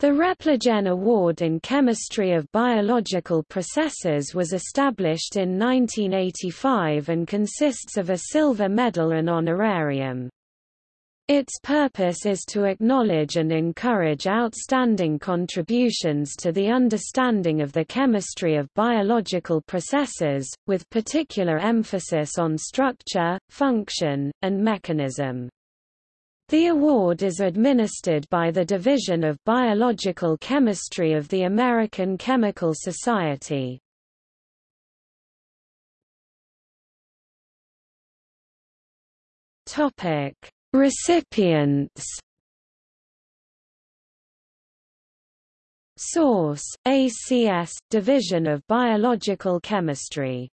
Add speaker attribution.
Speaker 1: The Repligen Award in Chemistry of Biological Processes was established in 1985 and consists of a silver medal and honorarium. Its purpose is to acknowledge and encourage outstanding contributions to the understanding of the chemistry of biological processes, with particular emphasis on structure, function, and mechanism. The award is administered by the Division of Biological Chemistry of the American Chemical Society. Topic: Recipients. Source: ACS Division of Biological Chemistry